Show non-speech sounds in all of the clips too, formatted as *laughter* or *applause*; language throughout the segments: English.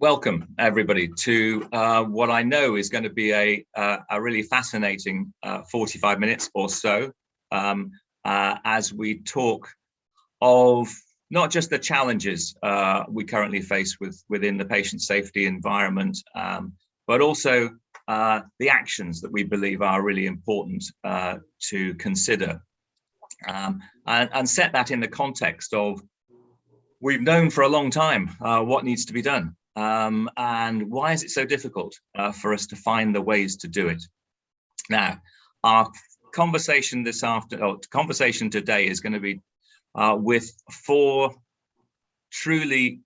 welcome everybody to uh, what I know is going to be a, uh, a really fascinating uh, 45 minutes or so um, uh, as we talk of not just the challenges uh, we currently face with within the patient safety environment, um, but also uh, the actions that we believe are really important to consider um, and, and, set that in the context of we've known for a long time what needs to be done. Um, and why is it so difficult uh, for us to find the ways to do it? Now, our conversation this afternoon, conversation today is going to be uh, with four truly,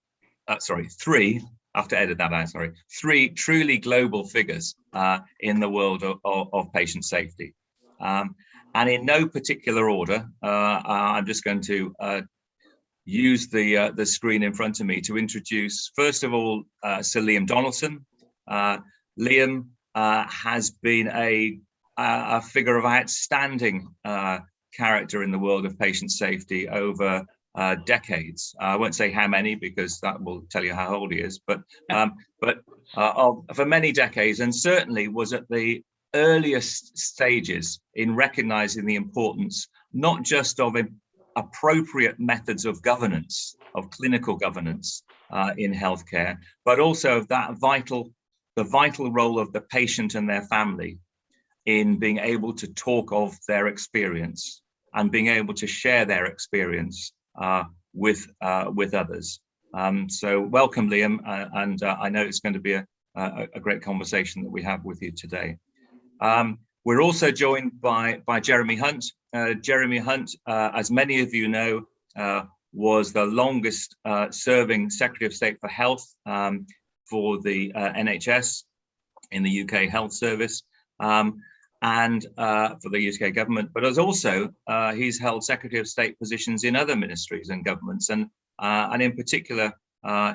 uh, sorry, three, I have to edit that out, sorry, three truly global figures uh, in the world of, of, of patient safety. Um, and in no particular order, uh, uh, I'm just going to use the uh, the screen in front of me to introduce, first of all, uh, Sir Liam Donaldson. Uh, Liam uh, has been a, a figure of outstanding uh, character in the world of patient safety over uh, decades. I won't say how many because that will tell you how old he is, but um, but of, for many decades, and certainly was at the earliest stages in recognizing the importance not just of appropriate methods of governance, of clinical governance uh, in healthcare, but also that vital, the vital role of the patient and their family in being able to talk of their experience and being able to share their experience uh, with uh, with others. Um, so welcome, Liam, uh, and uh, I know it's going to be a, a, a, great conversation that we have with you today. Um, we're also joined by, by Jeremy Hunt. Uh, Jeremy Hunt, uh, as many of you know, uh, was the longest uh, serving Secretary of State for Health um, for the uh, NHS in the UK Health Service um, and uh, for the UK government, but as also he's held Secretary of State positions in other ministries and governments and, and in particular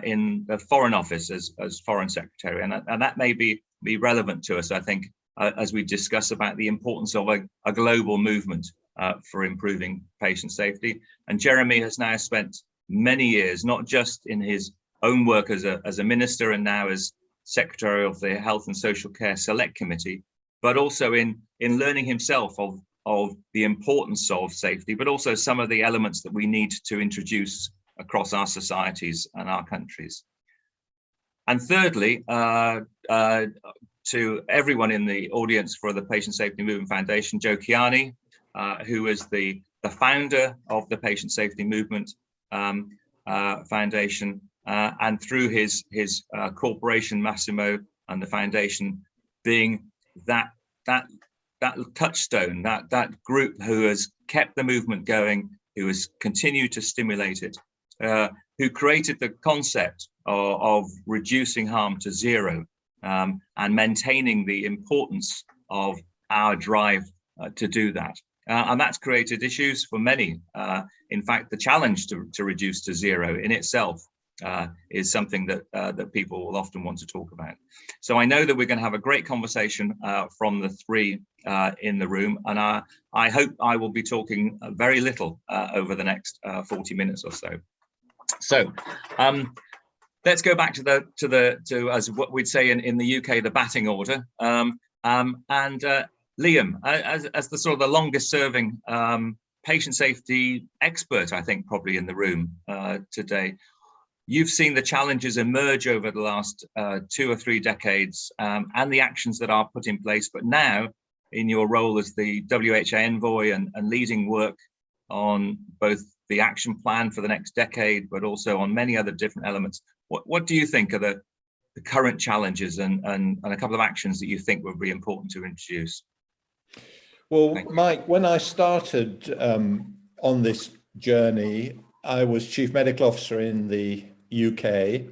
in the Foreign Office as, as Foreign Secretary. And, and that may be, be relevant to us, I think, uh, as we discuss about the importance of a, a global movement uh, for improving patient safety. And Jeremy has now spent many years, not just in his own work as a, as a minister and now as secretary of the Health and Social Care Select Committee, but also in, in learning himself of, of the importance of safety, but also some of the elements that we need to introduce across our societies and our countries. And thirdly, uh, uh, to everyone in the audience for the Patient Safety Movement Foundation, Joe Kiani, uh, who is the, the founder of the Patient Safety Movement um, uh, Foundation, uh, and through his, his uh, corporation, Masimo, and the foundation being that, that, that touchstone, that, that group who has kept the movement going, who has continued to stimulate it, uh, who created the concept of, of reducing harm to zero, um, and maintaining the importance of our drive uh, to do that. Uh, and that's created issues for many. Uh, in fact, the challenge to, to reduce to zero in itself uh, is something that uh, that people will often want to talk about. So I know that we're going to have a great conversation uh, from the three in the room, and I, I hope I will be talking very little over the next 40 minutes or so. So um, let's go back to the to the to as what we'd say in in the UK the batting order. Um, um, and uh, Liam, as as the sort of the longest serving um, patient safety expert, I think probably in the room uh, today. You've seen the challenges emerge over the last uh, two or three decades um, and the actions that are put in place. But now, in your role as the WHO envoy and, and leading work on both the action plan for the next decade, but also on many other different elements. What, what do you think are the, the current challenges and, and, and a couple of actions that you think would be important to introduce? Well, Mike, when I started um, on this journey, I was Chief Medical Officer in the UK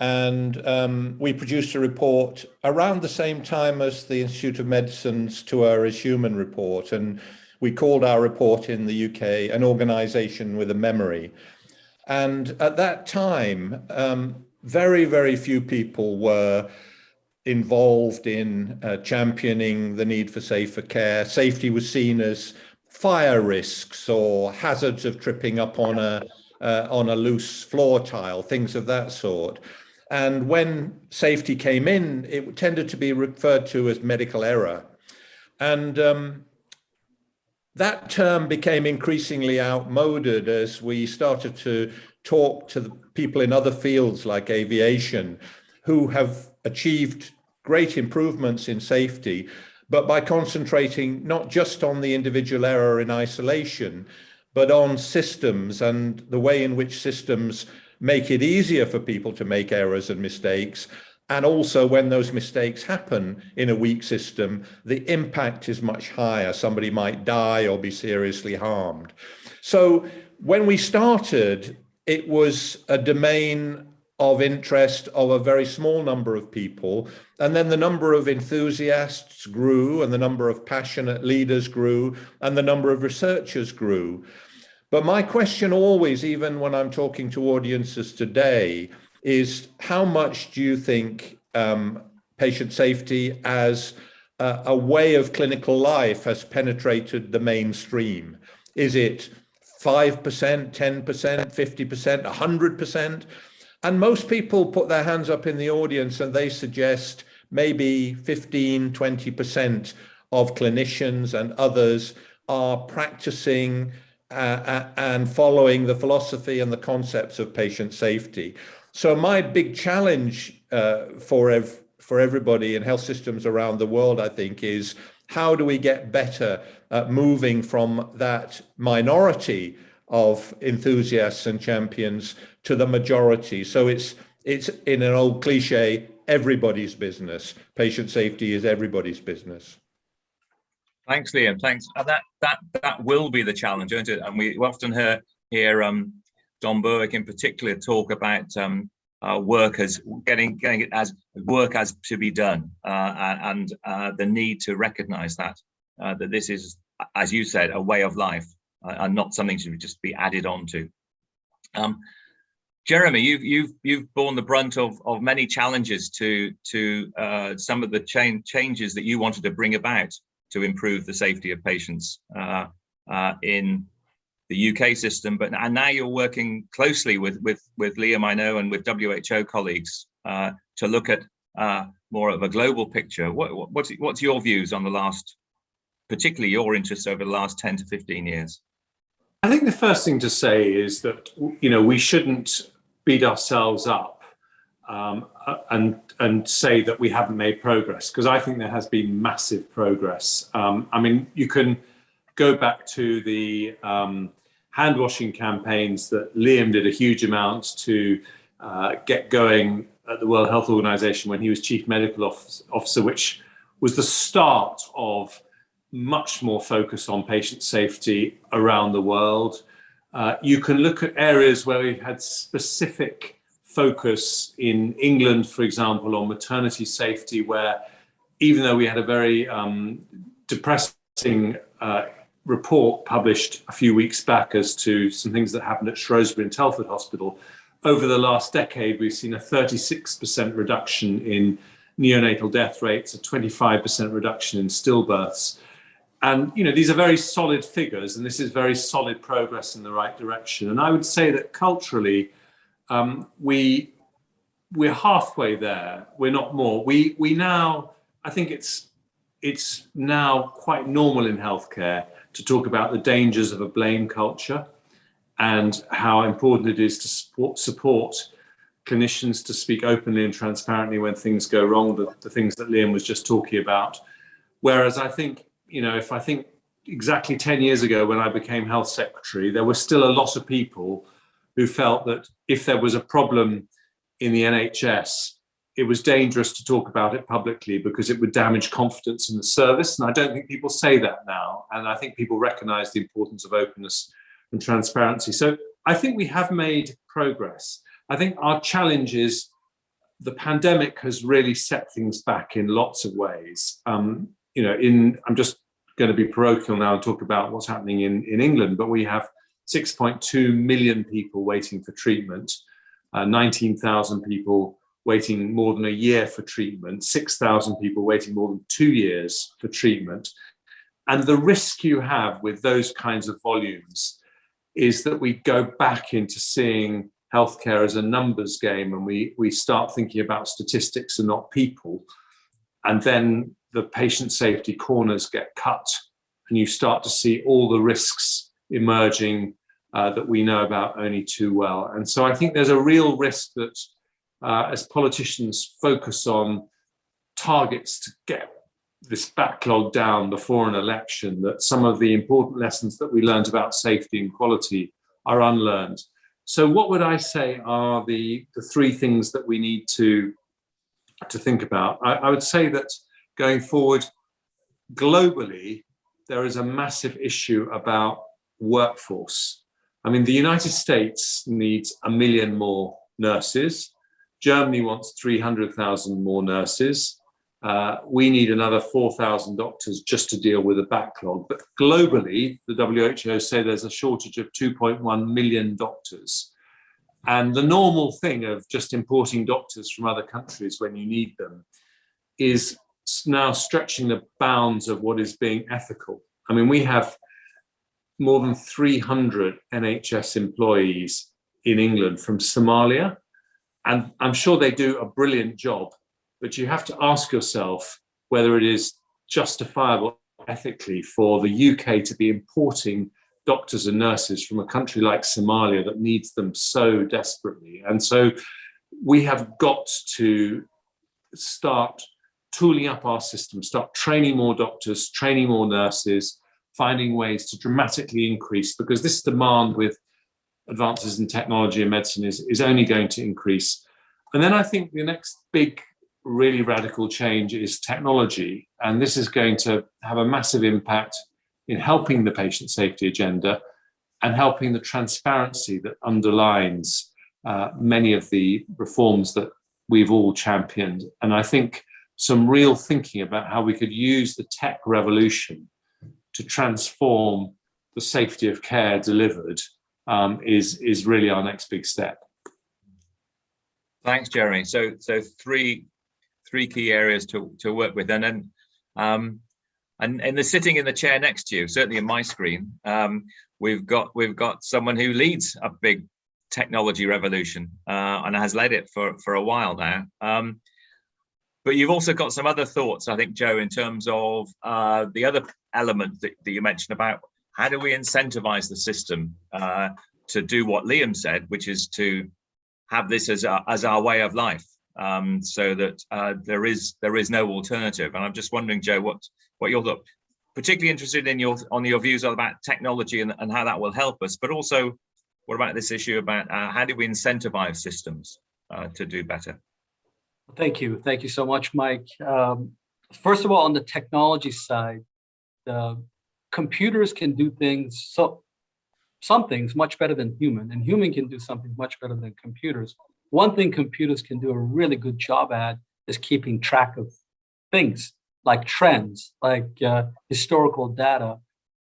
and um, we produced a report around the same time as the Institute of Medicine's To Err is Human report and we called our report in the UK an organisation with a memory. And at that time, um, very, very few people were involved in uh, championing the need for safer care. Safety was seen as fire risks or hazards of tripping up on a uh, on a loose floor tile, things of that sort. And when safety came in, it tended to be referred to as medical error. And um, that term became increasingly outmoded as we started to talk to the people in other fields like aviation who have achieved great improvements in safety, but by concentrating not just on the individual error in isolation, but on systems and the way in which systems make it easier for people to make errors and mistakes. And also when those mistakes happen in a weak system, the impact is much higher. Somebody might die or be seriously harmed. So when we started, it was a domain of interest of a very small number of people. And then the number of enthusiasts grew and the number of passionate leaders grew and the number of researchers grew. But my question always, even when I'm talking to audiences today, is how much do you think um, patient safety as a, a way of clinical life has penetrated the mainstream? Is it 5%, 10%, 50%, 100%? And most people put their hands up in the audience and they suggest maybe 15, 20% of clinicians and others are practicing uh, uh, and following the philosophy and the concepts of patient safety. So my big challenge uh, for ev for everybody in health systems around the world, I think, is how do we get better at moving from that minority of enthusiasts and champions to the majority. So it's it's in an old cliche, everybody's business. Patient safety is everybody's business. Thanks, Liam. Thanks. Uh, that that that will be the challenge, isn't it? And we often hear hear um, Don Berwick in particular talk about um, uh, work as getting getting it as work as to be done, uh, and uh, the need to recognise that uh, that this is, as you said, a way of life uh, and not something to just be added on to. Um, Jeremy, you've you've you've borne the brunt of of many challenges to to uh, some of the change changes that you wanted to bring about to improve the safety of patients in the UK system. But and now you're working closely with with with Liam, I know, and with WHO colleagues uh, to look at uh, more of a global picture. What, what's what's your views on the last, particularly your interests over the last 10 to 15 years? I think the first thing to say is that you know we shouldn't beat ourselves up um, and and say that we haven't made progress because I think there has been massive progress. Um, I mean, you can go back to the um, hand washing campaigns that Liam did a huge amount to uh, get going at the World Health Organization when he was chief medical officer, which was the start of much more focus on patient safety around the world. Uh, you can look at areas where we've had specific focus in England, for example, on maternity safety, where even though we had a very um, depressing uh, report published a few weeks back as to some things that happened at Shrewsbury and Telford Hospital, over the last decade, we've seen a 36% reduction in neonatal death rates, a 25% reduction in stillbirths. And you know these are very solid figures, and this is very solid progress in the right direction. And I would say that culturally, um, we we're halfway there. We're not more. We we now I think it's it's now quite normal in healthcare to talk about the dangers of a blame culture and how important it is to support, support clinicians to speak openly and transparently when things go wrong, the, the things that Liam was just talking about. Whereas I think, you know, if I think exactly 10 years ago when I became health secretary, there were still a lot of people who felt that if there was a problem in the NHS, it was dangerous to talk about it publicly because it would damage confidence in the service. And I don't think people say that now. And I think people recognize the importance of openness and transparency. So I think we have made progress. I think our challenge is the pandemic has really set things back in lots of ways. Um, you know, in I'm just going to be parochial now and talk about what's happening in, in England, but we have 6.2 million people waiting for treatment, uh, 19,000 people waiting more than a year for treatment, 6,000 people waiting more than two years for treatment. And the risk you have with those kinds of volumes is that we go back into seeing healthcare as a numbers game and we, we start thinking about statistics and not people, and then the patient safety corners get cut and you start to see all the risks emerging uh, that we know about only too well. And so I think there's a real risk that uh, as politicians focus on targets to get this backlog down before an election, that some of the important lessons that we learned about safety and quality are unlearned. So what would I say are the, the three things that we need to, to think about? I, I would say that going forward, globally, there is a massive issue about workforce. I mean, the United States needs a million more nurses. Germany wants 300,000 more nurses. Uh, we need another 4,000 doctors just to deal with the backlog. But globally, the WHO say there's a shortage of 2.1 million doctors. And the normal thing of just importing doctors from other countries when you need them is now stretching the bounds of what is being ethical. I mean, we have more than 300 NHS employees in England from Somalia, and I'm sure they do a brilliant job but you have to ask yourself whether it is justifiable ethically for the UK to be importing doctors and nurses from a country like Somalia that needs them so desperately. And so we have got to start tooling up our system, start training more doctors, training more nurses, finding ways to dramatically increase because this demand with advances in technology and medicine is, is only going to increase. And then I think the next big really radical change is technology. And this is going to have a massive impact in helping the patient safety agenda and helping the transparency that underlines uh, many of the reforms that we've all championed. And I think some real thinking about how we could use the tech revolution to transform the safety of care delivered um, is, is really our next big step. Thanks, Jeremy. So, so three three key areas to, to work with. And then, um, and, and the sitting in the chair next to you, certainly in my screen, um, we've got we've got someone who leads a big technology revolution uh, and has led it for, for a while now. Um, but you've also got some other thoughts, I think, Joe, in terms of uh, the other element that, that, you mentioned about how do we incentivize the system uh, to do what Liam said, which is to have this as, a, as our way of life um, so that uh, there is there is no alternative. And I'm just wondering, Joe, what what you're particularly interested in your on your views about technology and, and how that will help us, but also what about this issue about uh, how do we incentivize systems uh, to do better? Thank you. Thank you so much, Mike. Um, first of all, on the technology side, the computers can do things so some things much better than human and human can do something much better than computers one thing computers can do a really good job at is keeping track of things like trends, like uh, historical data.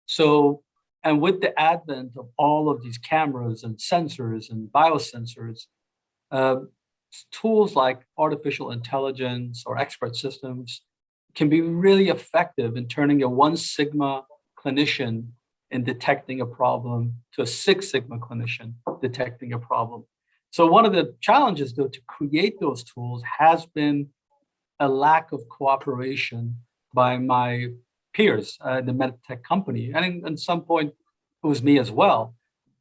So, and with the advent of all of these cameras and sensors and biosensors, uh, tools like artificial intelligence or expert systems can be really effective in turning a one sigma clinician in detecting a problem to a six sigma clinician detecting a problem. So one of the challenges though to create those tools has been a lack of cooperation by my peers uh, the medtech company. And in, at some point, it was me as well,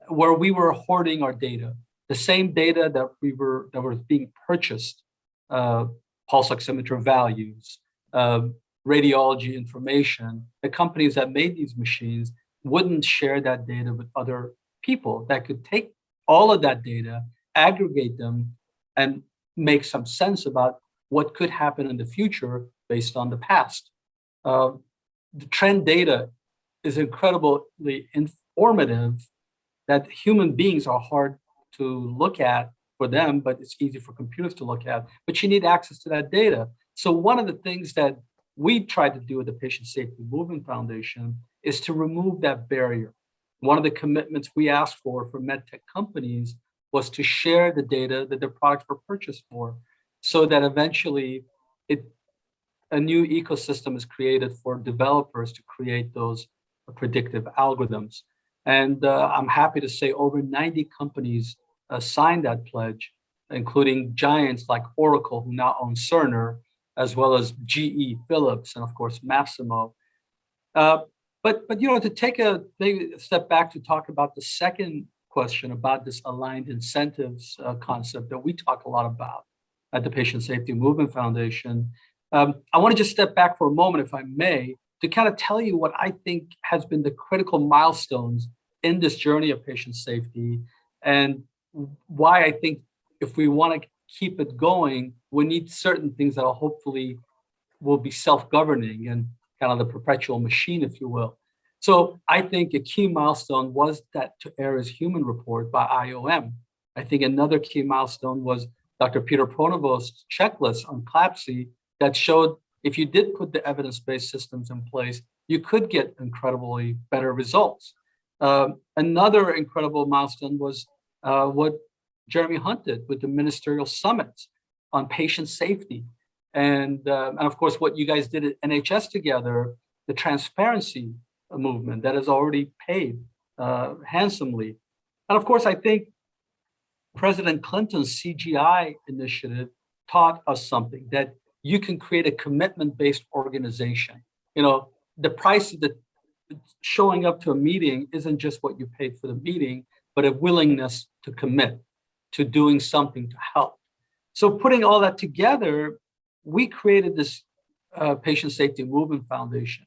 where we were hoarding our data, the same data that we were that was being purchased, uh, pulse oximeter values, uh, radiology information. The companies that made these machines wouldn't share that data with other people that could take all of that data aggregate them and make some sense about what could happen in the future based on the past. Uh, the trend data is incredibly informative that human beings are hard to look at for them, but it's easy for computers to look at, but you need access to that data. So one of the things that we tried to do at the Patient Safety Movement Foundation is to remove that barrier. One of the commitments we asked for for medtech companies was to share the data that their products were purchased for so that eventually it a new ecosystem is created for developers to create those predictive algorithms. And uh, I'm happy to say over 90 companies uh, signed that pledge, including giants like Oracle, who now owns Cerner, as well as GE, Philips, and of course, Masimo. Uh, but, but, you know, to take a, maybe a step back to talk about the second question about this aligned incentives uh, concept that we talk a lot about at the Patient Safety Movement Foundation, um, I want to just step back for a moment, if I may, to kind of tell you what I think has been the critical milestones in this journey of patient safety and why I think if we want to keep it going, we need certain things that will hopefully will be self-governing and kind of the perpetual machine, if you will. So I think a key milestone was that to Err is Human report by IOM. I think another key milestone was Dr. Peter Pronovost's checklist on CLABSI that showed if you did put the evidence-based systems in place, you could get incredibly better results. Um, another incredible milestone was uh, what Jeremy Hunt did with the ministerial summits on patient safety. And, um, and of course, what you guys did at NHS together, the transparency movement that has already paid uh, handsomely. And of course, I think President Clinton's CGI initiative taught us something that you can create a commitment-based organization. You know, the price that showing up to a meeting isn't just what you paid for the meeting, but a willingness to commit to doing something to help. So putting all that together, we created this uh, Patient Safety Movement Foundation.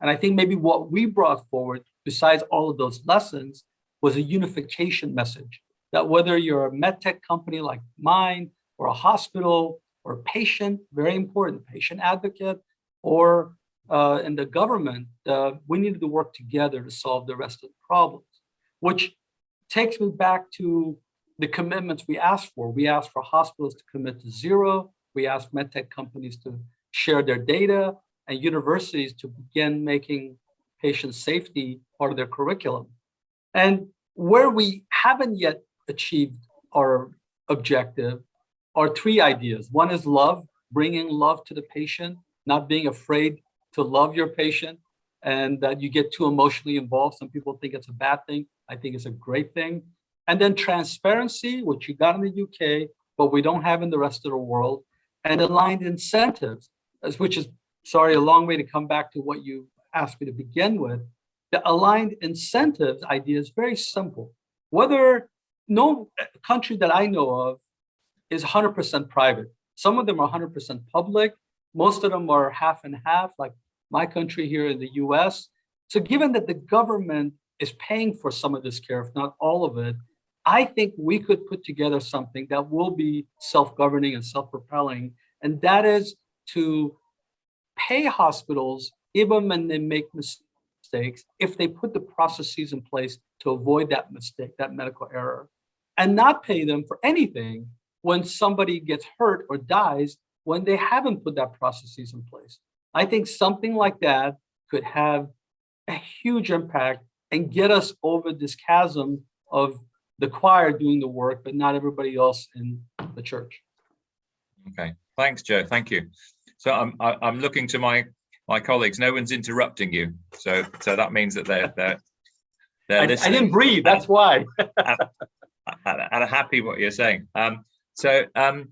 And I think maybe what we brought forward, besides all of those lessons, was a unification message that whether you're a medtech company like mine, or a hospital, or a patient, very important, patient advocate, or uh, in the government, uh, we needed to work together to solve the rest of the problems, which takes me back to the commitments we asked for. We asked for hospitals to commit to zero. We asked medtech companies to share their data and universities to begin making patient safety part of their curriculum. And where we haven't yet achieved our objective are three ideas. One is love, bringing love to the patient, not being afraid to love your patient and that you get too emotionally involved. Some people think it's a bad thing. I think it's a great thing. And then transparency, which you got in the UK, but we don't have in the rest of the world, and aligned incentives, which is, sorry, a long way to come back to what you asked me to begin with. The aligned incentives idea is very simple. Whether no country that I know of is 100% private. Some of them are 100% public. Most of them are half and half, like my country here in the US. So given that the government is paying for some of this care, if not all of it, I think we could put together something that will be self-governing and self-propelling, and that is to pay hospitals even when they make mistakes, if they put the processes in place to avoid that mistake, that medical error, and not pay them for anything when somebody gets hurt or dies when they haven't put that processes in place. I think something like that could have a huge impact and get us over this chasm of the choir doing the work, but not everybody else in the church. Okay, thanks, Joe. Thank you. So I'm I'm looking to my my colleagues. No one's interrupting you, so so that means that they're they're they're I, listening. I didn't breathe. That's why. *laughs* and, and happy what you're saying. Um, so um,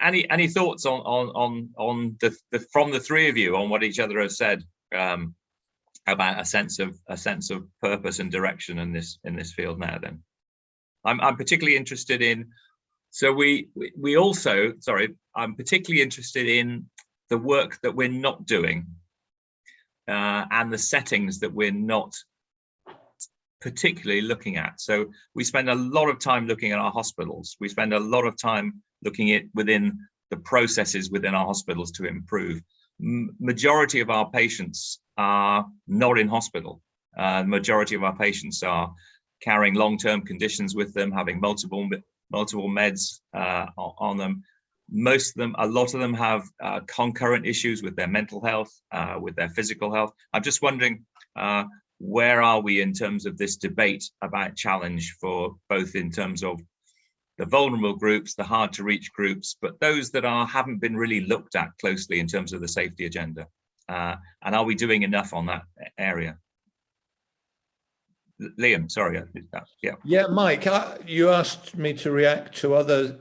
any any thoughts on on on on the, the from the three of you on what each other has said um, about a sense of a sense of purpose and direction in this in this field now? Then. I'm, I'm particularly interested in, so we, we, also, sorry, I'm particularly interested in the work that we're not doing uh, and the settings that we're not particularly looking at. So we spend a lot of time looking at our hospitals. We spend a lot of time looking at within the processes within our hospitals to improve. M majority of our patients are not in hospital. Uh, majority of our patients are carrying long-term conditions with them, having multiple multiple meds uh, on them. Most of them, a lot of them have uh, concurrent issues with their mental health, uh, with their physical health. I'm just wondering, uh, where are we in terms of this debate about challenge for both in terms of the vulnerable groups, the hard to reach groups, but those that are haven't been really looked at closely in terms of the safety agenda. Uh, and are we doing enough on that area? Liam, sorry. Yeah. Yeah, Mike, I, you asked me to react to other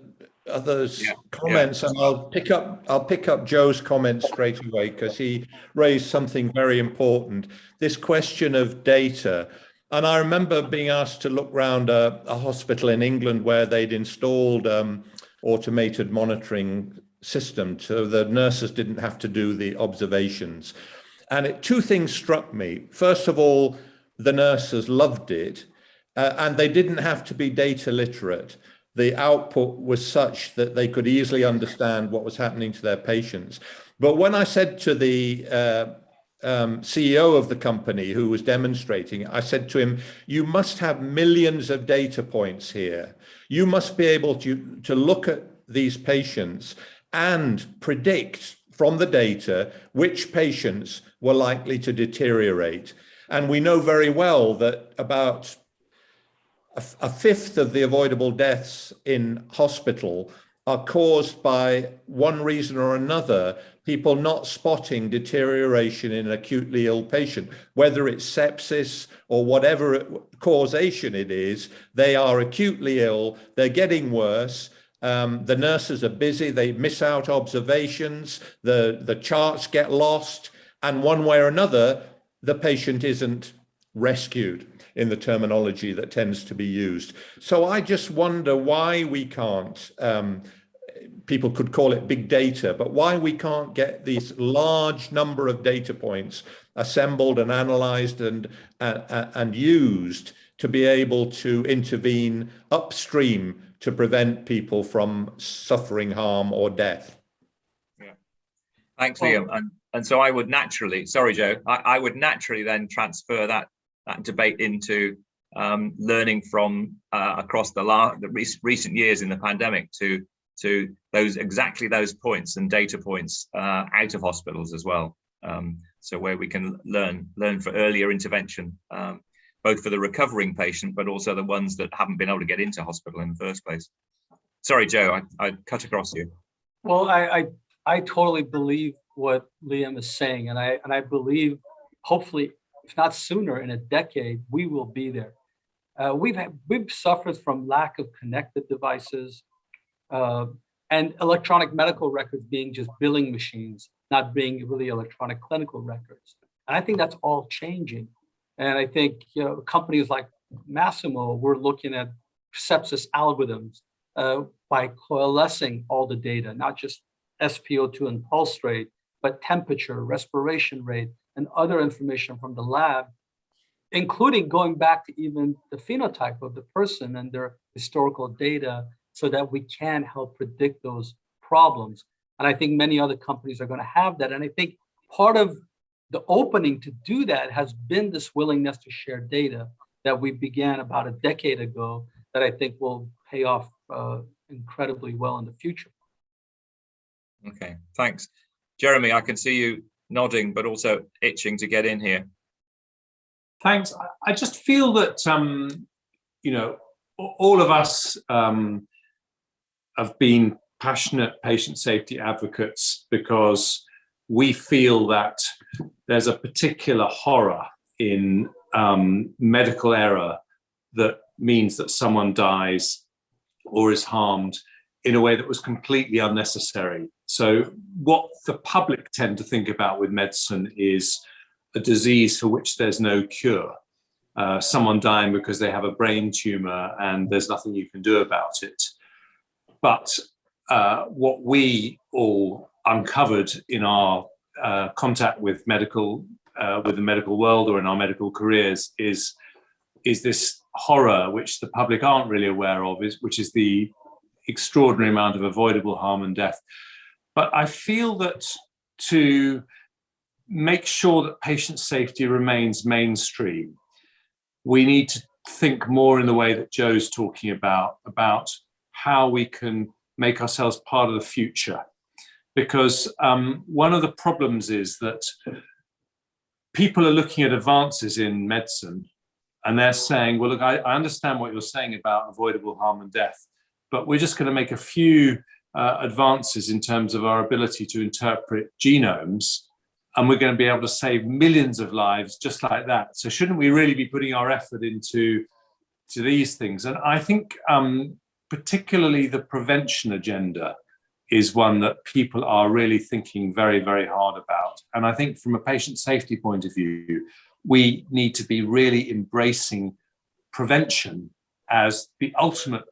others Yeah, comments and I'll pick up I'll pick up Joe's comment straight away because he raised something very important this question of data and I remember being asked to look around a, a hospital in England where they'd installed um, automated monitoring system so the nurses didn't have to do the observations and it, two things struck me first of all the nurses loved it uh, and they didn't have to be data literate the output was such that they could easily understand what was happening to their patients. But when I said to the uh, um, CEO of the company who was demonstrating, I said to him, you must have millions of data points here. You must be able to, to look at these patients and predict from the data which patients were likely to deteriorate. And we know very well that about a, a fifth of the avoidable deaths in hospital are caused by one reason or another, people not spotting deterioration in an acutely ill patient, whether it's sepsis or whatever causation it is, they are acutely ill, they're getting worse, um, the nurses are busy, they miss out observations, the, the charts get lost, and one way or another, the patient isn't rescued in the terminology that tends to be used. So I just wonder why we can't, um, people could call it big data, but why we can't get these large number of data points assembled and analyzed and, uh, and used to be able to intervene upstream to prevent people from suffering harm or death. Yeah. Thanks, Liam. And, and so I would naturally, sorry, Joe, I, I would naturally then transfer that that debate into um, learning from uh, across the, the rec recent years in the pandemic to to those exactly those points and data points uh, out of hospitals as well. Um, so where we can learn learn for earlier intervention, um, both for the recovering patient, but also the ones that haven't been able to get into hospital in the first place. Sorry, Joe, I, I cut across you. Well, I, I I totally believe what Liam is saying, and I and I believe hopefully if not sooner, in a decade, we will be there. Uh, we've had, we've suffered from lack of connected devices uh, and electronic medical records being just billing machines, not being really electronic clinical records. And I think that's all changing. And I think you know, companies like Masimo we're looking at sepsis algorithms uh, by coalescing all the data, not just SpO2 and pulse rate, but temperature, respiration rate, and other information from the lab, including going back to even the phenotype of the person and their historical data so that we can help predict those problems. And I think many other companies are going to have that. And I think part of the opening to do that has been this willingness to share data that we began about a decade ago that I think will pay off uh, incredibly well in the future. Okay, thanks. Jeremy, I can see you nodding, but also itching to get in here. Thanks. I just feel that, um, you know, all of us um, have been passionate patient safety advocates because we feel that there's a particular horror in um, medical error that means that someone dies or is harmed in a way that was completely unnecessary. So what the public tend to think about with medicine is a disease for which there's no cure. Uh, someone dying because they have a brain tumor and there's nothing you can do about it. But uh, what we all uncovered in our uh, contact with medical, uh, with the medical world or in our medical careers is, is this horror which the public aren't really aware of, is, which is the extraordinary amount of avoidable harm and death. But I feel that to make sure that patient safety remains mainstream, we need to think more in the way that Joe's talking about, about how we can make ourselves part of the future. Because um, one of the problems is that people are looking at advances in medicine and they're saying, well, look, I, I understand what you're saying about avoidable harm and death, but we're just going to make a few uh, advances in terms of our ability to interpret genomes and we're going to be able to save millions of lives just like that. So shouldn't we really be putting our effort into to these things? And I think um, particularly the prevention agenda is one that people are really thinking very, very hard about. And I think from a patient safety point of view, we need to be really embracing prevention as the ultimate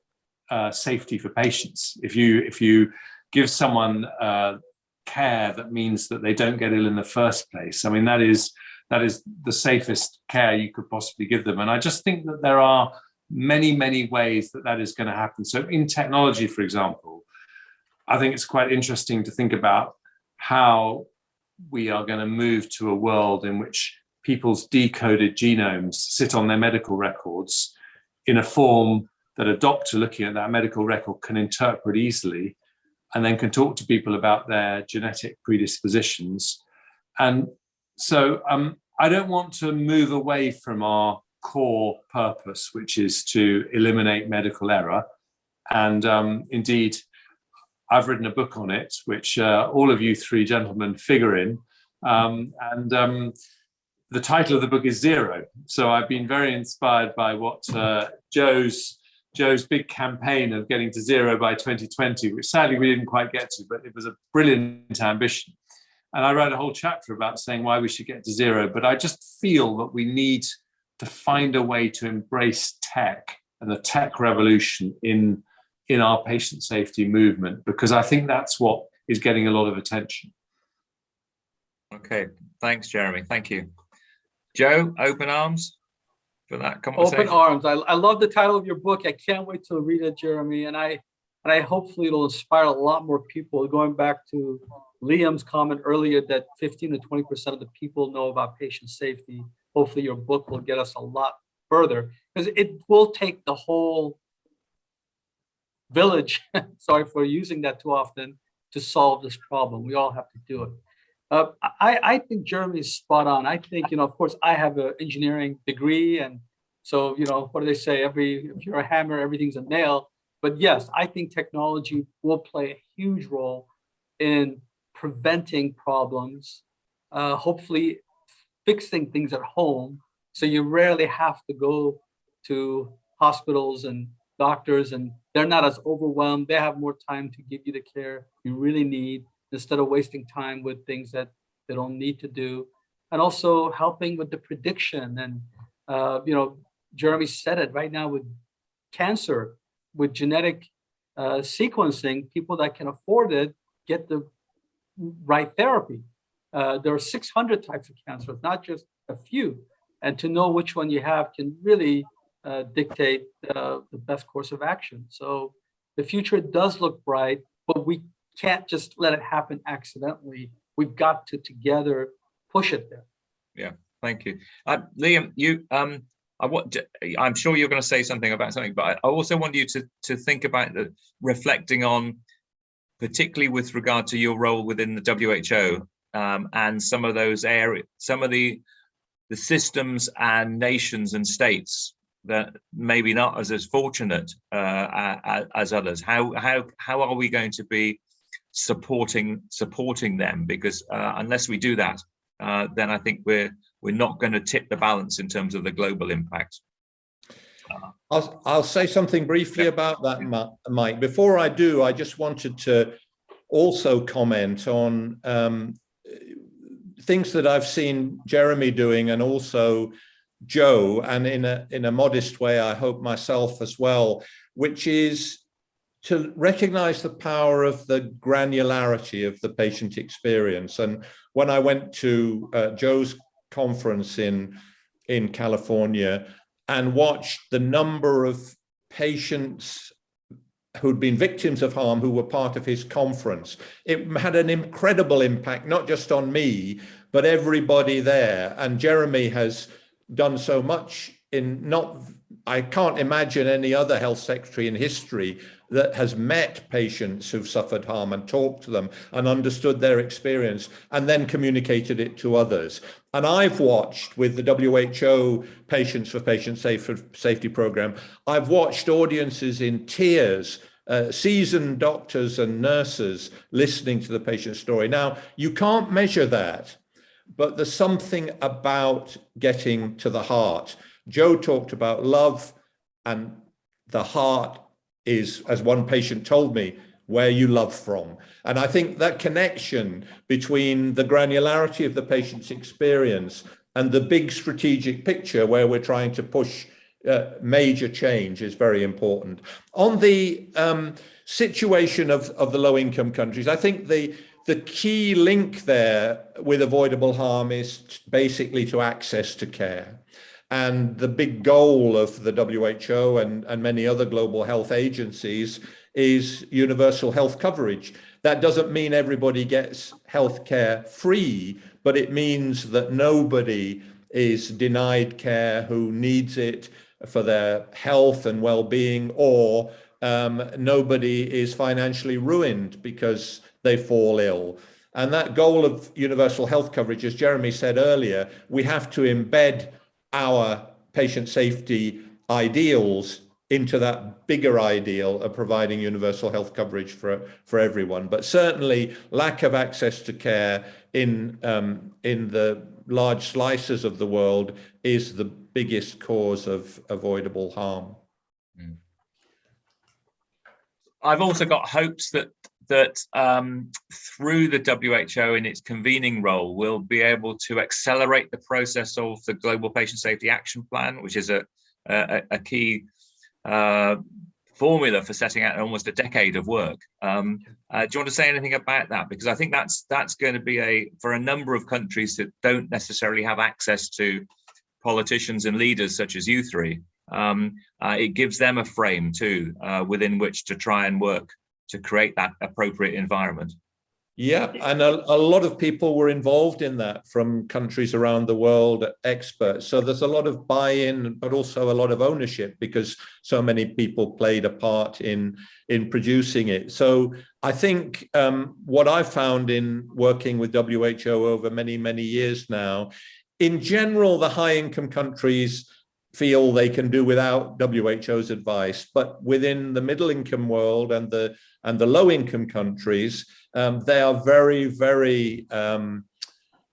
uh, safety for patients. If you if you give someone uh, care that means that they don't get ill in the first place, I mean that is that is the safest care you could possibly give them. And I just think that there are many many ways that that is going to happen. So in technology, for example, I think it's quite interesting to think about how we are going to move to a world in which people's decoded genomes sit on their medical records in a form that a doctor looking at that medical record can interpret easily and then can talk to people about their genetic predispositions. And so um, I don't want to move away from our core purpose, which is to eliminate medical error. And um, indeed, I've written a book on it, which uh, all of you three gentlemen figure in. Um, and um, the title of the book is Zero. So I've been very inspired by what uh, Joe's Joe's big campaign of getting to zero by 2020, which sadly we didn't quite get to, but it was a brilliant ambition. And I wrote a whole chapter about saying why we should get to zero. But I just feel that we need to find a way to embrace tech and the tech revolution in in our patient safety movement, because I think that's what is getting a lot of attention. Okay, thanks, Jeremy. Thank you. Joe, open arms for that conversation. Open arms. I, I love the title of your book. I can't wait to read it, Jeremy. And I and I hopefully it'll inspire a lot more people. Going back to Liam's comment earlier that 15 to 20 percent of the people know about patient safety. Hopefully your book will get us a lot further because it will take the whole village, *laughs* sorry for using that too often, to solve this problem. We all have to do it. Uh, I, I think Jeremy's spot on. I think, you know, of course, I have an engineering degree. And so, you know, what do they say? Every, if you're a hammer, everything's a nail. But yes, I think technology will play a huge role in preventing problems, uh, hopefully fixing things at home. So you rarely have to go to hospitals and doctors and they're not as overwhelmed. They have more time to give you the care you really need instead of wasting time with things that they don't need to do. And also helping with the prediction. And, uh, you know, Jeremy said it right now with cancer, with genetic uh, sequencing, people that can afford it get the right therapy. Uh, there are 600 types of cancer, not just a few. And to know which one you have can really uh, dictate uh, the best course of action. So the future does look bright, but we can't just let it happen accidentally. We've got to together push it there. Yeah, thank you. Uh, Liam, you, um, I want, I'm sure you're going to say something about something, but I also want you to, to think about the reflecting on, particularly with regard to your role within the WHO um, and some of those areas, some of the, the systems and nations and states that maybe not as as fortunate uh, as, as others. How how how are we going to be supporting supporting them? Because uh, unless we do that, uh, then I think we're we're not going to tip the balance in terms of the global impact. I'll, I'll say something briefly about that, Mike. Before I do, I just wanted to also comment on um, things that I've seen Jeremy doing and also Joe, and in a, in a modest way, I hope myself as well, which is to recognize the power of the granularity of the patient experience. And when I went to uh, Joe's conference in, in California and watched the number of patients who'd been victims of harm who were part of his conference. It had an incredible impact, not just on me, but everybody there. And Jeremy has done so much in not, I can't imagine any other health secretary in history that has met patients who've suffered harm and talked to them and understood their experience and then communicated it to others. And I've watched with the WHO Patients for Patient Safety Program, I've watched audiences in tears uh, seasoned doctors and nurses listening to the patient story. Now, you can't measure that, but there's something about getting to the heart. Joe talked about love and the heart is, as one patient told me, where you love from. And I think that connection between the granularity of the patient's experience and the big strategic picture where we're trying to push uh, major change is very important. On the um, situation of, of the low income countries, I think the, the key link there with avoidable harm is basically to access to care. And the big goal of the WHO and, and many other global health agencies is universal health coverage. That doesn't mean everybody gets health care free, but it means that nobody is denied care who needs it for their health and well-being or um, nobody is financially ruined because they fall ill. And that goal of universal health coverage, as Jeremy said earlier, we have to embed our patient safety ideals into that bigger ideal of providing universal health coverage for for everyone but certainly lack of access to care in um, in the large slices of the world is the biggest cause of avoidable harm hmm. I've also got hopes that that um, through the WHO in its convening role, we'll be able to accelerate the process of the Global Patient Safety Action Plan, which is a, a, a key uh, formula for setting out almost a decade of work. Um, uh, do you want to say anything about that? Because I think that's that's going to be a for a number of countries that don't necessarily have access to politicians and leaders such as you three. Um, uh, it gives them a frame too uh, within which to try and work to create that appropriate environment. Yeah, and a, a, lot of people were involved in that from countries around the world, experts. So there's a lot of buy-in, but also a lot of ownership because so many people played a part in in producing it. So I think um, what I've found in working with WHO over many, many years now, in general, the high-income countries feel they can do without WHO's advice, but within the middle-income world and the and the low-income countries, um, they are very, very um,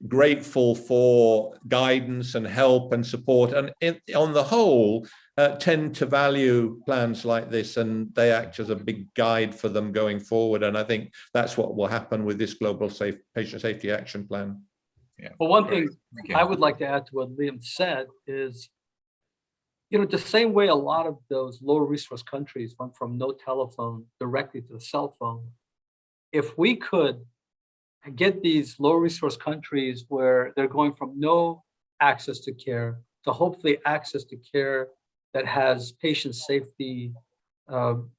grateful for guidance and help and support. And in, on the whole uh, tend to value plans like this and they act as a big guide for them going forward. And I think that's what will happen with this global safe patient safety action plan. Yeah. Well, one thing I would like to add to what Liam said is, you know, the same way a lot of those low resource countries went from no telephone directly to the cell phone, if we could get these low resource countries where they're going from no access to care to hopefully access to care that has patient safety um,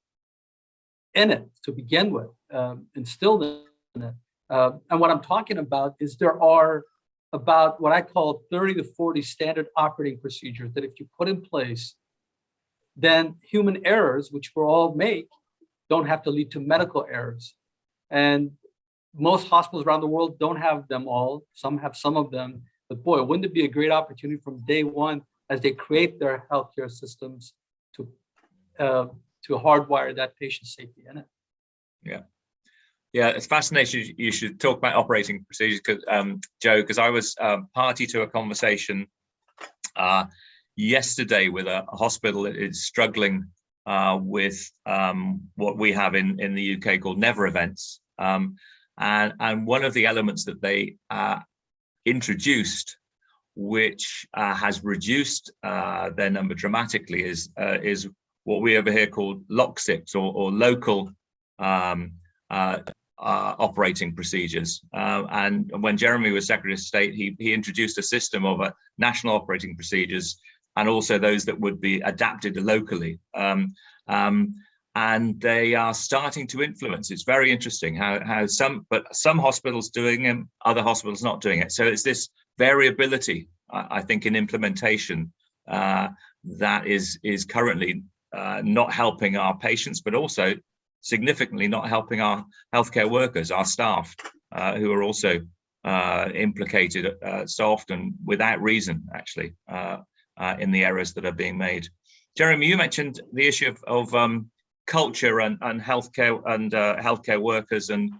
in it to begin with, um, instilled in it. Uh, and what I'm talking about is there are about what I call 30 to 40 standard operating procedures that if you put in place, then human errors, which we all make, don't have to lead to medical errors. And most hospitals around the world don't have them all. Some have some of them. But boy, wouldn't it be a great opportunity from day one as they create their healthcare systems to uh, to hardwire that patient safety in it. Yeah. Yeah, it's fascinating. You should talk about operating procedures, cause, um, Joe, because I was um, party to a conversation uh, yesterday with a, a, hospital that is struggling uh, with um, what we have in, in the UK called never events. Um, and, and one of the elements that they uh, introduced, which uh, has reduced uh, their number dramatically, is is what we over here call LocSSIPs or, or local um, uh, uh, operating procedures. Uh, and when Jeremy was Secretary of State, he, he introduced a system of uh, national operating procedures and also those that would be adapted locally. Um, um, and they are starting to influence. It's very interesting how, how some, but some hospitals doing them, other hospitals not doing it. So it's this variability, I think, in implementation uh, that is, is currently uh, not helping our patients, but also significantly not helping our healthcare workers, our staff, uh, who are also uh, implicated uh, so often without reason, actually, uh, uh, in the errors that are being made. Jeremy, you mentioned the issue of, of um, culture and, and healthcare and uh, healthcare workers and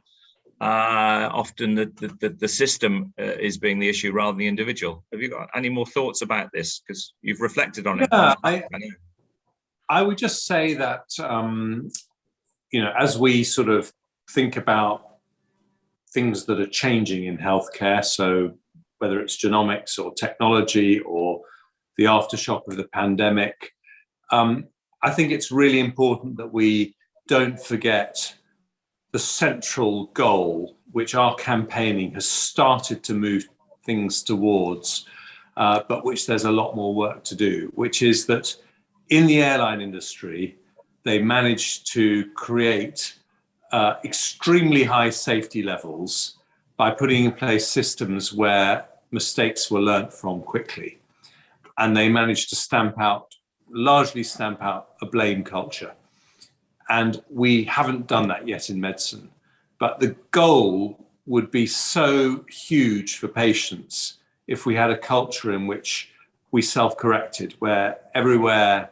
uh, often the, the, the, system uh, is being the issue rather than the individual. Have you got any more thoughts about this? Because you've reflected on it. Yeah, I, I. I would just say that, um, you know, as we sort of think about things that are changing in healthcare, so whether it's genomics or technology or the aftershock of the pandemic, um, I think it's really important that we don't forget the central goal, which our campaigning has started to move things towards, uh, but which there's a lot more work to do, which is that in the airline industry, they managed to create uh, extremely high safety levels by putting in place systems where mistakes were learnt from quickly. And they managed to stamp out, largely stamp out a blame culture. And we haven't done that yet in medicine. But the goal would be so huge for patients if we had a culture in which we self-corrected, where everywhere,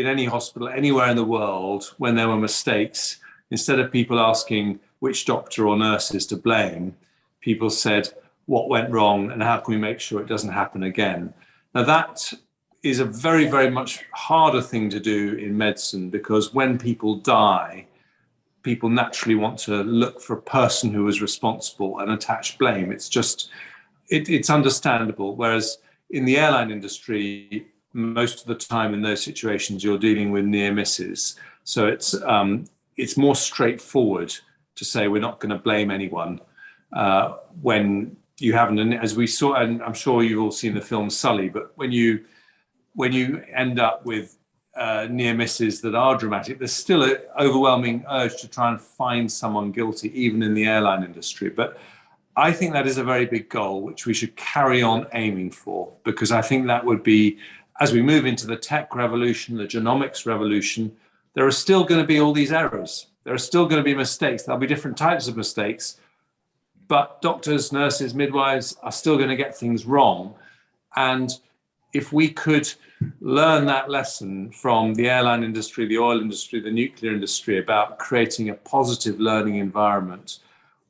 in any hospital, anywhere in the world, when there were mistakes, instead of people asking which doctor or nurses to blame, people said, what went wrong and how can we make sure it doesn't happen again? Now that is a very, very much harder thing to do in medicine because when people die, people naturally want to look for a person who was responsible and attach blame. It's just, it, it's understandable. Whereas in the airline industry, most of the time in those situations, you're dealing with near misses. So it's, um, it's more straightforward to say we're not going to blame anyone uh, when you haven't. And as we saw, and I'm sure you've all seen the film Sully, but when you when you end up with uh, near misses that are dramatic, there's still an overwhelming urge to try and find someone guilty, even in the airline industry. But I think that is a very big goal, which we should carry on aiming for, because I think that would be, as we move into the tech revolution, the genomics revolution, there are still going to be all these errors. There are still going to be mistakes. There'll be different types of mistakes, but doctors, nurses, midwives are still going to get things wrong. And if we could learn that lesson from the airline industry, the oil industry, the nuclear industry about creating a positive learning environment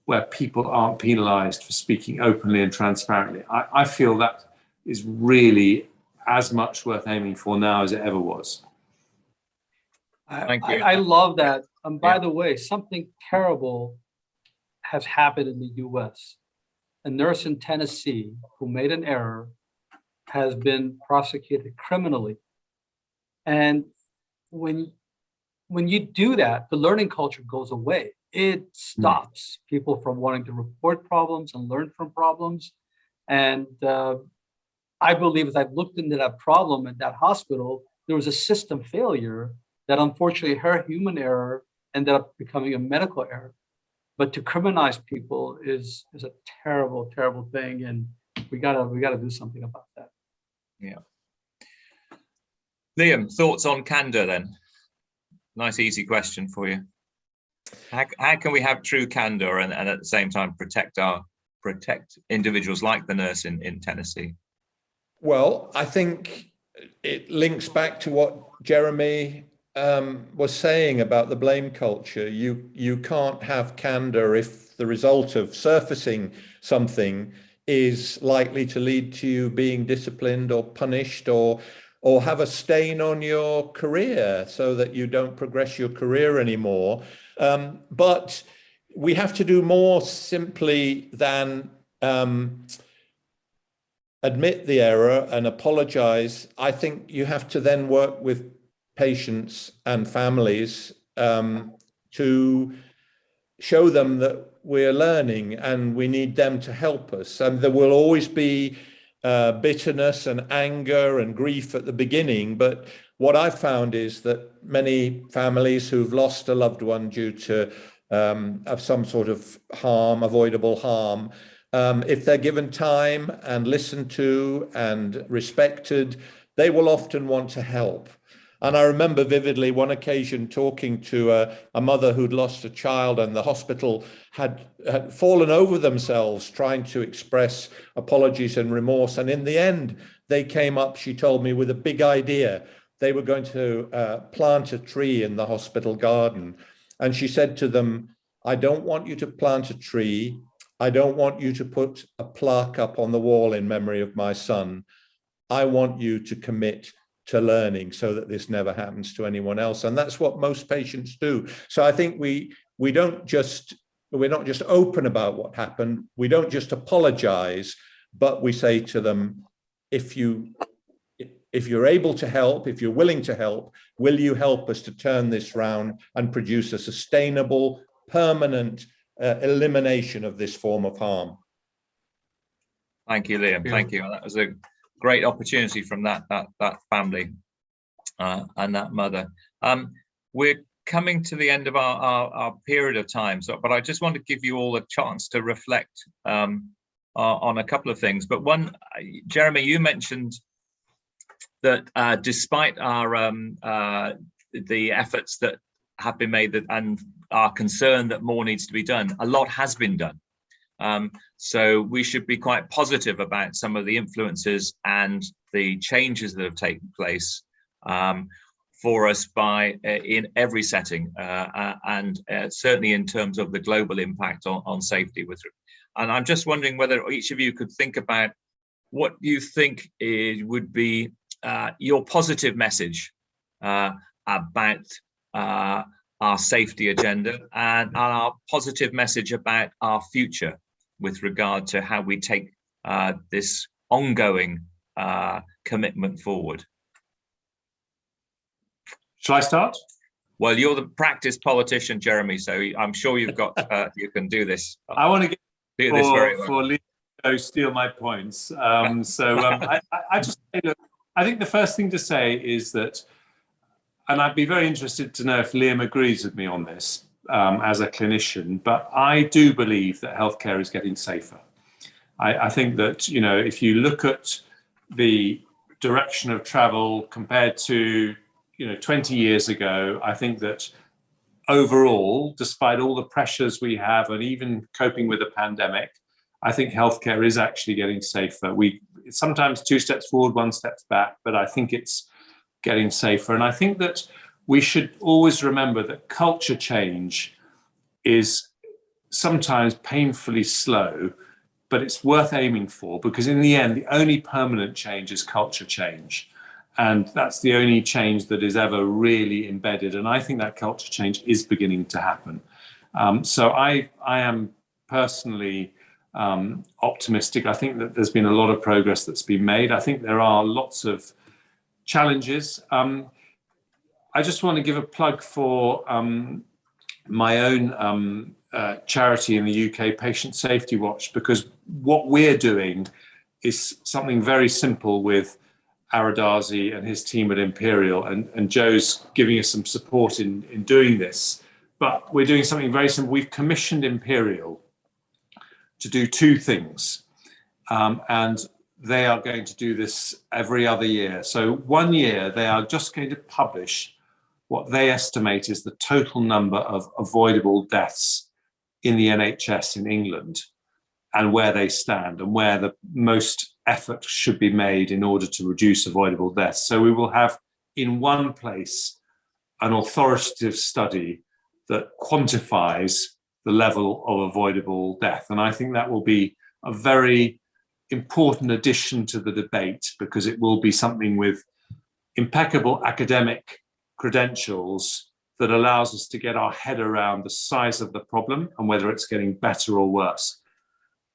where people aren't penalized for speaking openly and transparently, I, I feel that is really as much worth aiming for now as it ever was. Thank I, you. I love that. And by Yeah. the way, something terrible has happened in the US. A nurse in Tennessee who made an error has been prosecuted criminally. And when, when you do that, the learning culture goes away. It stops people from wanting to report problems and learn from problems. And uh, I believe as I've looked into that problem at that hospital, there was a system failure that unfortunately her human error ended up becoming a medical error. But to criminalize people is is a terrible, terrible thing, and we gotta we gotta do something about that. Yeah. Liam, thoughts on candor then? Nice, easy question for you. How, how can we have true candor and, and at the same time protect our protect individuals like the nurse in, in Tennessee? Well, I think it links back to what Jeremy um, was saying about the blame culture. You you can't have candor if the result of surfacing something is likely to lead to you being disciplined or punished or or have a stain on your career so that you don't progress your career anymore. Um, but we have to do more simply than um, admit the error and apologize. I think you have to then work with patients and families um, to show them that we're learning and we need them to help us. And there will always be uh, bitterness and anger and grief at the beginning. But what I've found is that many families who've lost a loved one due to um, of some sort of harm, avoidable harm, um, if they're given time and listened to and respected, they will often want to help. And I remember vividly one occasion talking to a, a mother who'd lost a child and the hospital had, had fallen over themselves trying to express apologies and remorse. And in the end, they came up, she told me, with a big idea. They were going to uh, plant a tree in the hospital garden. And she said to them, I don't want you to plant a tree. I don't want you to put a plaque up on the wall in memory of my son. I want you to commit to learning so that this never happens to anyone else. And that's what most patients do. So I think we we don't just we're not just open about what happened. We don't just apologize, but we say to them, if you if you're able to help, if you're willing to help, will you help us to turn this round and produce a sustainable, permanent uh, elimination of this form of harm? Thank you, Liam. Thank you. That was a great opportunity from that that that family uh, and that mother. Um, we're coming to the end of our, our, our period of time, so but I just want to give you all a chance to reflect um, uh, on a couple of things. But one, Jeremy, you mentioned that uh, despite our um, uh, the efforts that have been made that, and are concerned that more needs to be done, a lot has been done. Um, so we should be quite positive about some of the influences and the changes that have taken place um, for us by uh, in every setting uh, uh, and uh, certainly in terms of the global impact on, on safety with and I'm just wondering whether each of you could think about what you think it would be uh, your positive message uh, about uh, our safety agenda and our positive message about our future with regard to how we take uh, this ongoing uh, commitment forward. Shall I start? Well, you're the practiced politician, Jeremy, so I'm sure you've got, uh, you can do this. I want to get do for, this very well. for Leo steal my points. Um, so um, I, I just say, look, I think the first thing to say is that, and I'd be very interested to know if Liam agrees with me on this um, as a clinician, but I do believe that healthcare is getting safer. I, I think that, you know, if you look at the direction of travel compared to, you know, 20 years ago, I think that overall, despite all the pressures we have and even coping with a pandemic, I think healthcare is actually getting safer. We sometimes two steps forward, one steps back, but I think it's getting safer. And I think that we should always remember that culture change is sometimes painfully slow, but it's worth aiming for because in the end, the only permanent change is culture change. And that's the only change that is ever really embedded. And I think that culture change is beginning to happen. Um, so I, I am personally um, optimistic. I think that there's been a lot of progress that's been made. I think there are lots of challenges. Um, I just want to give a plug for um, my own um, uh, charity in the UK, Patient Safety Watch, because what we're doing is something very simple with Ara Darzi and his team at Imperial, and, and Joe's giving us some support in, in doing this. But we're doing something very simple. We've commissioned Imperial to do two things. Um, and they are going to do this every other year. So one year they are just going to publish what they estimate is the total number of avoidable deaths in the NHS in England and where they stand and where the most effort should be made in order to reduce avoidable deaths. So we will have in one place an authoritative study that quantifies the level of avoidable death. And I think that will be a very important addition to the debate because it will be something with impeccable academic credentials that allows us to get our head around the size of the problem and whether it's getting better or worse.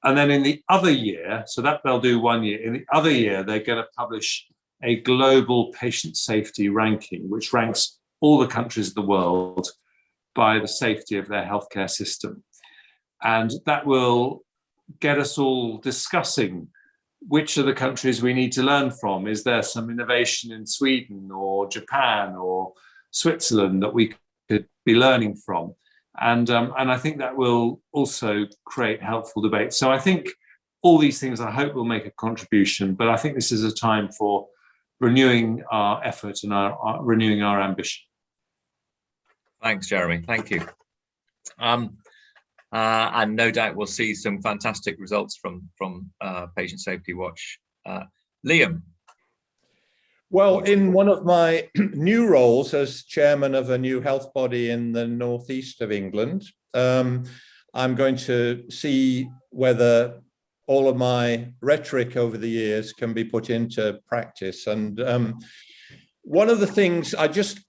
And then in the other year, so that they'll do one year, in the other year, they're going to publish a global patient safety ranking, which ranks all the countries of the world by the safety of their healthcare system. And that will get us all discussing which are the countries we need to learn from. Is there some innovation in Sweden or Japan or Switzerland that we could be learning from? And, um, and I think that will also create helpful debate. So I think all these things I hope will make a contribution, but I think this is a time for renewing our effort and our, our renewing our ambition. Thanks, Jeremy. Thank you. Um, uh, and no doubt we'll see some fantastic results from from uh, Patient Safety Watch. Uh, Liam. Well, in one of my *clears throat* new roles as chairman of a new health body in the northeast of England, um, I'm going to see whether all of my rhetoric over the years can be put into practice. And um, one of the things I just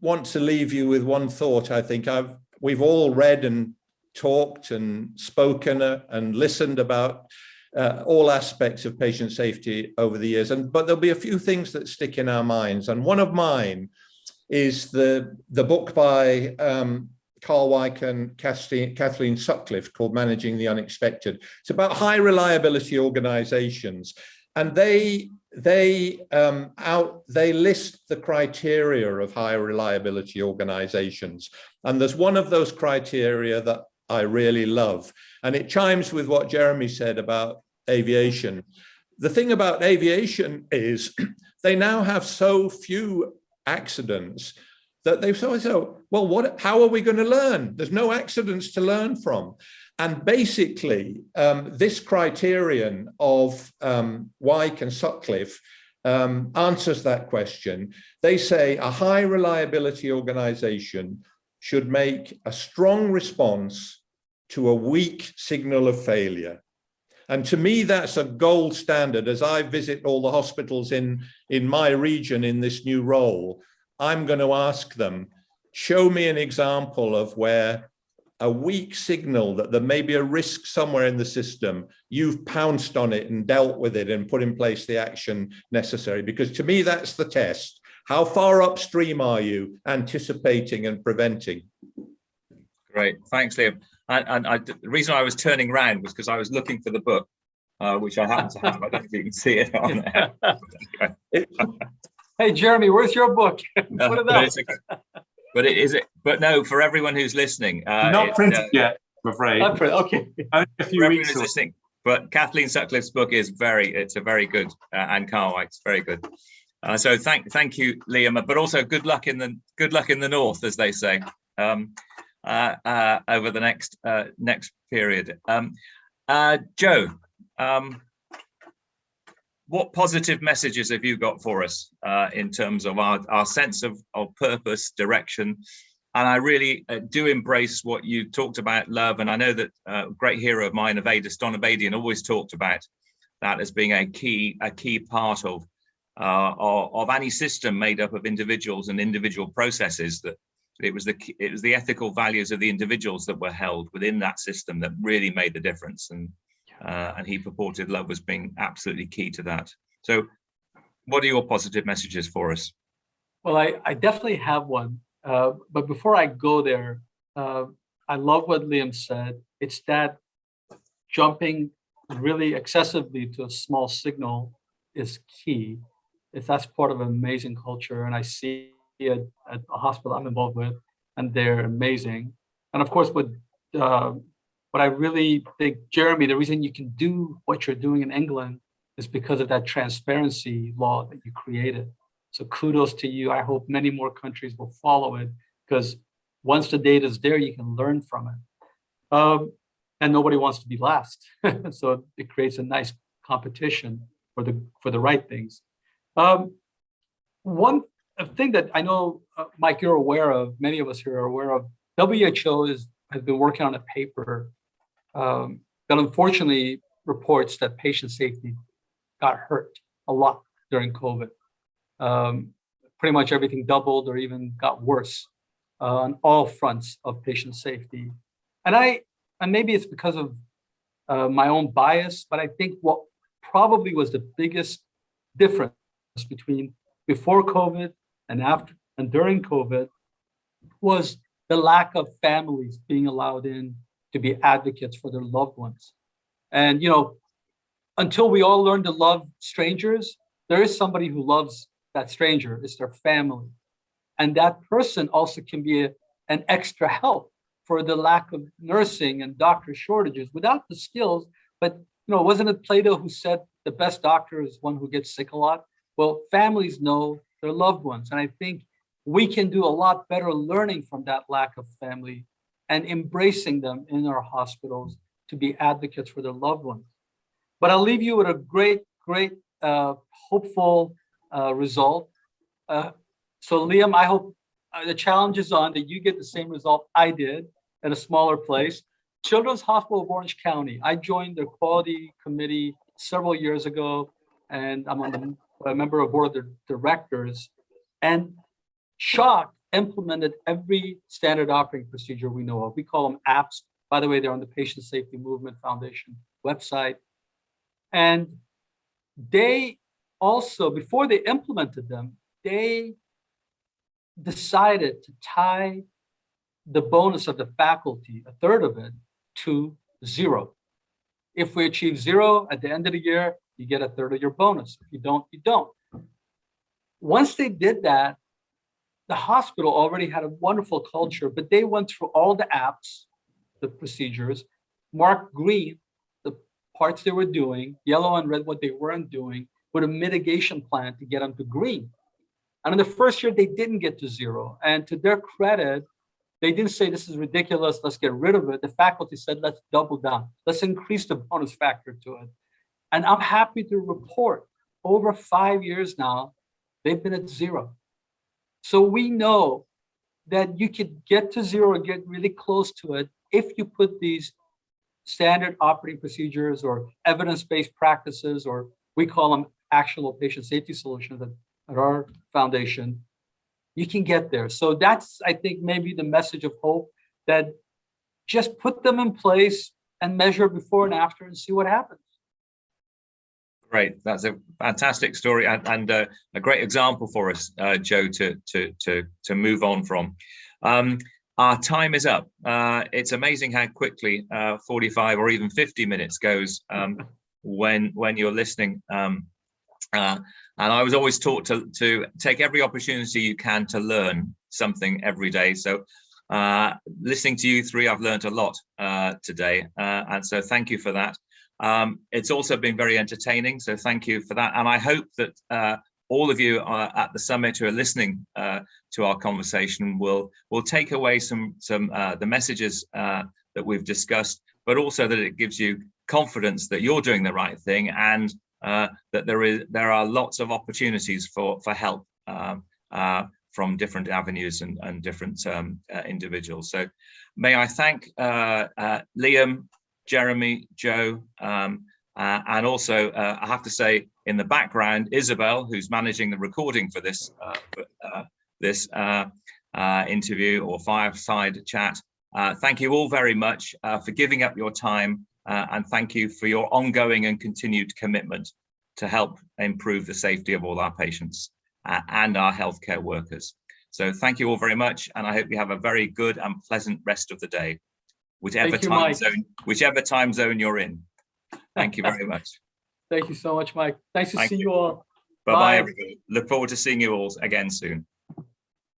want to leave you with one thought, I think I've we've all read and talked and spoken uh, and listened about uh, all aspects of patient safety over the years. And but there'll be a few things that stick in our minds. And one of mine is the the book by um, Karl Weick and Kathleen, Kathleen Sutcliffe called Managing the Unexpected. It's about high reliability organizations. And they they um, out they list the criteria of high reliability organizations. And there's one of those criteria that I really love. And it chimes with what Jeremy said about aviation. The thing about aviation is *clears throat* they now have so few accidents that they've of said, well, what, how are we going to learn? There's no accidents to learn from. And basically, um, this criterion of um, Weick and Sutcliffe um, answers that question. They say a high reliability organization should make a strong response to a weak signal of failure. And to me, that's a gold standard. As I visit all the hospitals in, in my region in this new role, I'm going to ask them, show me an example of where a weak signal that there may be a risk somewhere in the system, you've pounced on it and dealt with it and put in place the action necessary. Because to me, that's the test. How far upstream are you anticipating and preventing? Great, thanks, Liam. And, and I, the reason I was turning around was because I was looking for the book, uh, which I happen to have. I don't know if you can see it on there. *laughs* hey, Jeremy, where's your book? *laughs* what about? but it is it but no for everyone who's listening uh, not printed uh, yet i'm afraid not printed okay Only a few weeks listening but kathleen sutcliffe's book is very it's a very good uh, and carl White's very good uh, so thank thank you liam but also good luck in the good luck in the north as they say um, over the next next period um, joe um, what positive messages have you got for us uh, in terms of our, our sense of, of purpose, direction? And I really uh, do embrace what you talked about, love. And I know that uh, a great hero of mine, Avedis, Don Obadian, always talked about that as being a key, a key part of, uh, of, of any system made up of individuals and individual processes that it was the it was the ethical values of the individuals that were held within that system that really made the difference and uh, and he purported love was being absolutely key to that. So what are your positive messages for us? Well, I, I definitely have one. Uh, but before I go there, uh, I love what Liam said. It's that jumping really excessively to a small signal is key. If that's part of an amazing culture, and I see it at a hospital I'm involved with, and they're amazing. And of course, with uh, but I really think, Jeremy, the reason you can do what you're doing in England is because of that transparency law that you created. So kudos to you. I hope many more countries will follow it because once the data is there, you can learn from it. Um, and nobody wants to be last. *laughs* so it creates a nice competition for the for the right things. Um, one thing that I know, uh, Mike, you're aware of, many of us here are aware of, WHO is, has been working on a paper um, that unfortunately reports that patient safety got hurt a lot during COVID. Um, pretty much everything doubled or even got worse uh, on all fronts of patient safety. And I, and maybe it's because of uh, my own bias, but I think what probably was the biggest difference between before COVID and after and during COVID was the lack of families being allowed in to be advocates for their loved ones. And, you know, until we all learn to love strangers, there is somebody who loves that stranger, it's their family. And that person also can be a, an extra help for the lack of nursing and doctor shortages without the skills. But, you know, wasn't it Plato who said the best doctor is one who gets sick a lot? Well, families know their loved ones. And I think we can do a lot better learning from that lack of family and embracing them in our hospitals to be advocates for their loved ones. But I'll leave you with a great, great, uh, hopeful uh, result. Uh, so Liam, I hope uh, the challenge is on that you get the same result I did at a smaller place. Children's Hospital of Orange County. I joined the quality committee several years ago, and I'm on the, a member of board of directors. And CHOC implemented every standard operating procedure we know of. We call them apps. By the way, they're on the Patient Safety Movement Foundation website. And they also, before they implemented them, they decided to tie the bonus of the faculty, a third of it, to zero. If we achieve zero at the end of the year, you get a third of your bonus. If you don't, you don't. Once they did that, the hospital already had a wonderful culture, but they went through all the apps, the procedures, marked green the parts they were doing, yellow and red what they weren't doing, with a mitigation plan to get them to green. And in the first year, they didn't get to zero. And to their credit, they didn't say this is ridiculous, let's get rid of it. The faculty said, let's double down, let's increase the bonus factor to it. And I'm happy to report over five years now, they've been at zero. So we know that you could get to zero, get really close to it if you put these standard operating procedures or evidence-based practices, or we call them actual patient safety solutions at, at our foundation, you can get there. So that's, I think, maybe the message of hope that just put them in place and measure before and after and see what happens. Great, that's a fantastic story and, and uh, a great example for us, uh, Joe, to to to to move on from. Um, our time is up. Uh, it's amazing how quickly uh, 45 or even 50 minutes goes um, *laughs* when when you're listening. Um, uh, and I was always taught to to take every opportunity you can to learn something every day. So uh, listening to you three, I've learned a lot today, and so thank you for that. Um, it's also been very entertaining, so thank you for that. And I hope that uh, all of you at the summit who are listening uh, to our conversation will will take away some some uh, the messages uh, that we've discussed, but also that it gives you confidence that you're doing the right thing and uh, that there is there are lots of opportunities for for help um, uh, from different avenues and, and different um, individuals. So may I thank Liam, Jeremy, Joe, um, uh, and also uh, I have to say in the background, Isabel, who's managing the recording for this uh, uh this uh, interview or fireside chat. thank you all very much for giving up your time and thank you for your ongoing and continued commitment to help improve the safety of all our patients and our healthcare workers. So thank you all very much and I hope you have a very good and pleasant rest of the day whichever you, time Mike. zone, whichever time zone you're in. Thank you very much. *laughs* Thank you so much, Mike. Nice to Thank see you. you all. Bye bye, Bye. everybody. Look forward to seeing you all again soon.